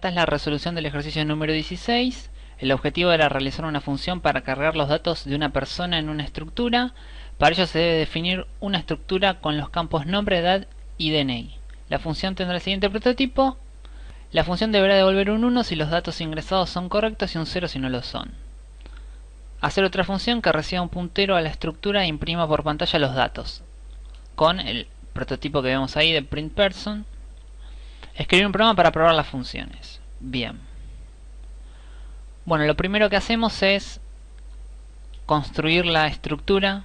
esta es la resolución del ejercicio número 16. El objetivo era realizar una función para cargar los datos de una persona en una estructura. Para ello se debe definir una estructura con los campos nombre, edad y DNI. La función tendrá el siguiente prototipo. La función deberá devolver un 1 si los datos ingresados son correctos y un 0 si no lo son. Hacer otra función que reciba un puntero a la estructura e imprima por pantalla los datos. Con el prototipo que vemos ahí de printPerson. Escribir un programa para probar las funciones. Bien. Bueno, lo primero que hacemos es construir la estructura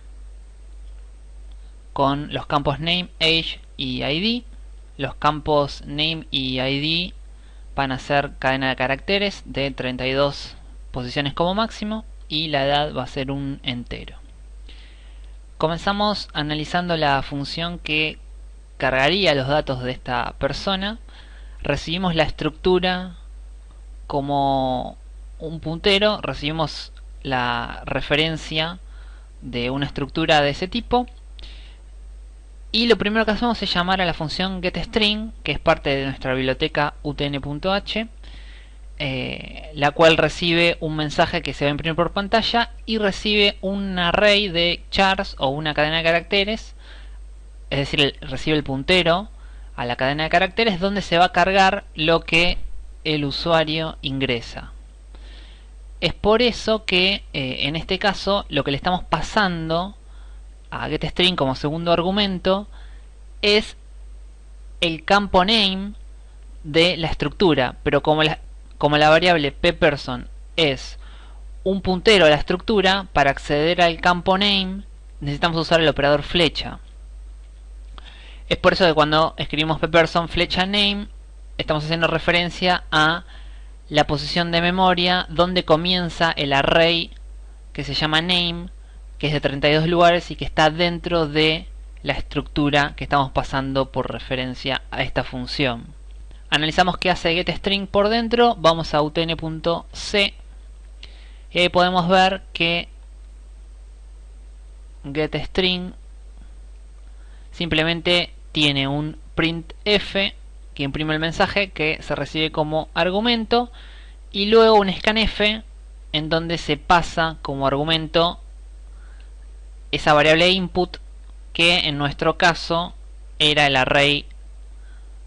con los campos name, age y id. Los campos name y id van a ser cadena de caracteres de 32 posiciones como máximo y la edad va a ser un entero. Comenzamos analizando la función que cargaría los datos de esta persona recibimos la estructura como un puntero, recibimos la referencia de una estructura de ese tipo y lo primero que hacemos es llamar a la función getString que es parte de nuestra biblioteca utn.h eh, la cual recibe un mensaje que se va a imprimir por pantalla y recibe un array de chars o una cadena de caracteres es decir, recibe el puntero a la cadena de caracteres donde se va a cargar lo que el usuario ingresa. Es por eso que eh, en este caso lo que le estamos pasando a getString como segundo argumento es el campo name de la estructura, pero como la, como la variable pperson es un puntero a la estructura, para acceder al campo name necesitamos usar el operador flecha. Es por eso que cuando escribimos pperson flecha name estamos haciendo referencia a la posición de memoria donde comienza el array que se llama name que es de 32 lugares y que está dentro de la estructura que estamos pasando por referencia a esta función. Analizamos qué hace getString por dentro, vamos a utn.c y ahí podemos ver que getString simplemente tiene un printf que imprime el mensaje que se recibe como argumento y luego un scanf en donde se pasa como argumento esa variable input que en nuestro caso era el array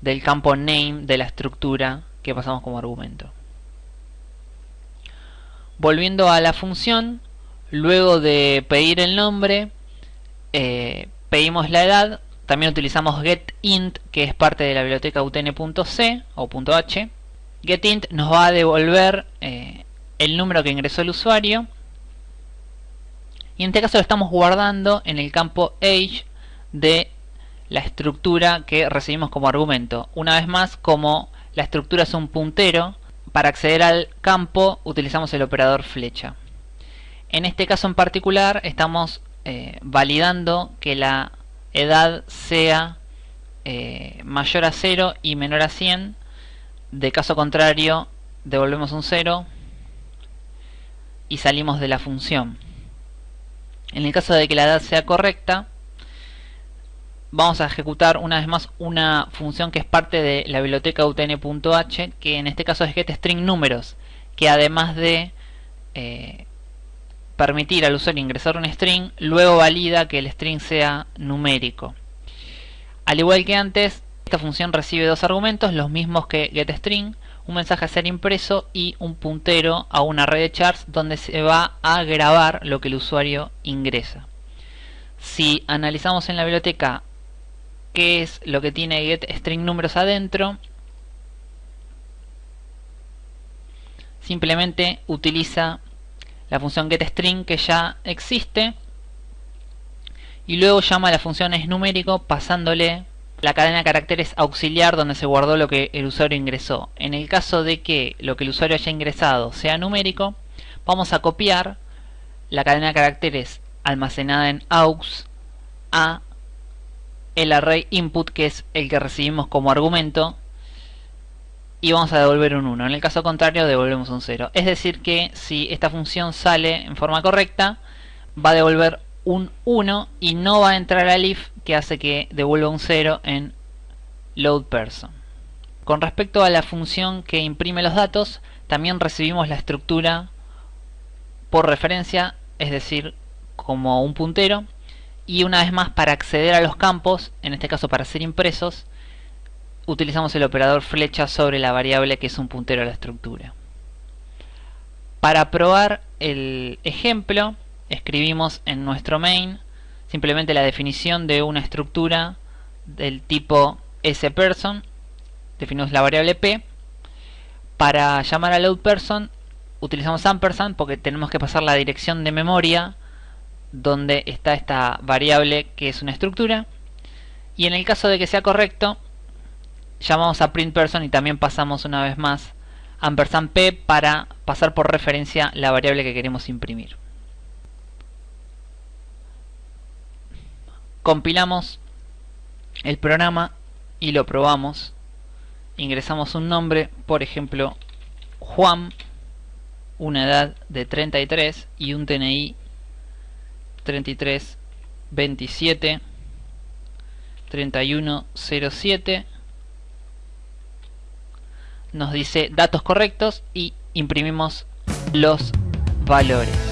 del campo name de la estructura que pasamos como argumento. Volviendo a la función, luego de pedir el nombre, eh, pedimos la edad también utilizamos getInt, que es parte de la biblioteca utn.c o .h. GetInt nos va a devolver eh, el número que ingresó el usuario. Y en este caso lo estamos guardando en el campo age de la estructura que recibimos como argumento. Una vez más, como la estructura es un puntero, para acceder al campo utilizamos el operador flecha. En este caso en particular estamos eh, validando que la edad sea eh, mayor a 0 y menor a 100 de caso contrario devolvemos un 0 y salimos de la función. En el caso de que la edad sea correcta vamos a ejecutar una vez más una función que es parte de la biblioteca utn.h que en este caso es getString números que además de eh, permitir al usuario ingresar un string, luego valida que el string sea numérico. Al igual que antes, esta función recibe dos argumentos, los mismos que getString, un mensaje a ser impreso y un puntero a una red de chars donde se va a grabar lo que el usuario ingresa. Si analizamos en la biblioteca qué es lo que tiene getString números adentro, simplemente utiliza la función getString que ya existe y luego llama a la función numérico pasándole la cadena de caracteres auxiliar donde se guardó lo que el usuario ingresó. En el caso de que lo que el usuario haya ingresado sea numérico, vamos a copiar la cadena de caracteres almacenada en aux a el array input que es el que recibimos como argumento y vamos a devolver un 1. En el caso contrario devolvemos un 0. Es decir que si esta función sale en forma correcta va a devolver un 1 y no va a entrar al if que hace que devuelva un 0 en load person. Con respecto a la función que imprime los datos, también recibimos la estructura por referencia, es decir, como un puntero. Y una vez más, para acceder a los campos, en este caso para ser impresos, utilizamos el operador flecha sobre la variable que es un puntero a la estructura. Para probar el ejemplo, escribimos en nuestro main simplemente la definición de una estructura del tipo sPerson, definimos la variable p. Para llamar a loadPerson utilizamos ampersand porque tenemos que pasar la dirección de memoria donde está esta variable que es una estructura. Y en el caso de que sea correcto, llamamos a printPerson y también pasamos una vez más ampersand p para pasar por referencia la variable que queremos imprimir. Compilamos el programa y lo probamos. Ingresamos un nombre, por ejemplo, Juan, una edad de 33 y un TNI 33 27 3107 nos dice datos correctos y imprimimos los valores